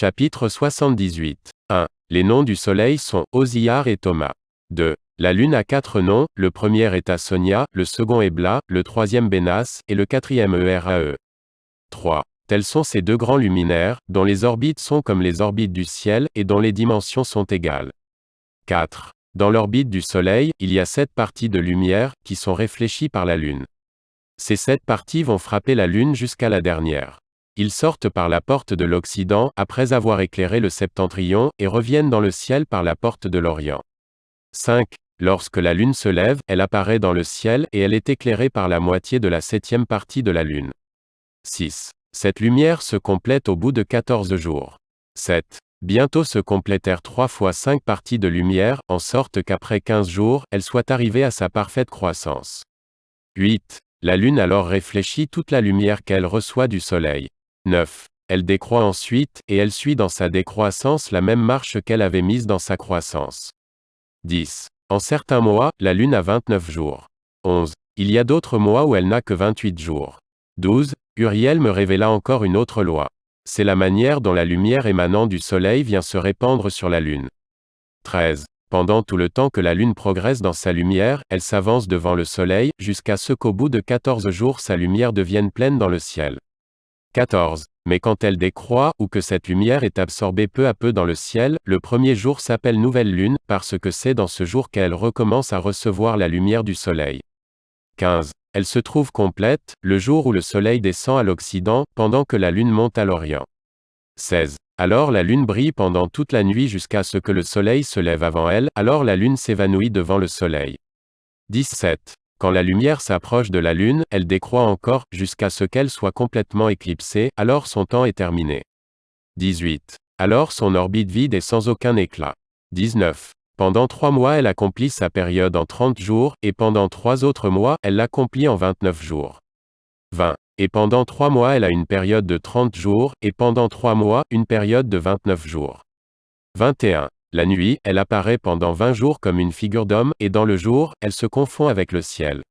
Chapitre 78. 1. Les noms du soleil sont Osiar et Thomas. 2. La lune a quatre noms, le premier est Asonia, le second est Bla, le troisième Bénas, et le quatrième Erae. 3. Tels sont ces deux grands luminaires, dont les orbites sont comme les orbites du ciel, et dont les dimensions sont égales. 4. Dans l'orbite du Soleil, il y a sept parties de lumière, qui sont réfléchies par la Lune. Ces sept parties vont frapper la Lune jusqu'à la dernière. Ils sortent par la porte de l'Occident, après avoir éclairé le septentrion, et reviennent dans le ciel par la porte de l'Orient. 5. Lorsque la Lune se lève, elle apparaît dans le ciel, et elle est éclairée par la moitié de la septième partie de la Lune. 6. Cette lumière se complète au bout de 14 jours. 7. Bientôt se complétèrent trois fois cinq parties de lumière, en sorte qu'après 15 jours, elle soit arrivée à sa parfaite croissance. 8. La Lune alors réfléchit toute la lumière qu'elle reçoit du Soleil. 9. Elle décroît ensuite, et elle suit dans sa décroissance la même marche qu'elle avait mise dans sa croissance. 10. En certains mois, la Lune a 29 jours. 11. Il y a d'autres mois où elle n'a que 28 jours. 12. Uriel me révéla encore une autre loi. C'est la manière dont la lumière émanant du Soleil vient se répandre sur la Lune. 13. Pendant tout le temps que la Lune progresse dans sa lumière, elle s'avance devant le Soleil, jusqu'à ce qu'au bout de 14 jours sa lumière devienne pleine dans le ciel. 14. Mais quand elle décroît, ou que cette lumière est absorbée peu à peu dans le ciel, le premier jour s'appelle nouvelle lune, parce que c'est dans ce jour qu'elle recommence à recevoir la lumière du soleil. 15. Elle se trouve complète, le jour où le soleil descend à l'occident, pendant que la lune monte à l'orient. 16. Alors la lune brille pendant toute la nuit jusqu'à ce que le soleil se lève avant elle, alors la lune s'évanouit devant le soleil. 17. Quand la lumière s'approche de la lune, elle décroît encore, jusqu'à ce qu'elle soit complètement éclipsée, alors son temps est terminé. 18. Alors son orbite vide est sans aucun éclat. 19. Pendant trois mois elle accomplit sa période en 30 jours, et pendant trois autres mois, elle l'accomplit en 29 jours. 20. Et pendant trois mois elle a une période de 30 jours, et pendant trois mois, une période de 29 jours. 21. La nuit, elle apparaît pendant 20 jours comme une figure d'homme, et dans le jour, elle se confond avec le ciel.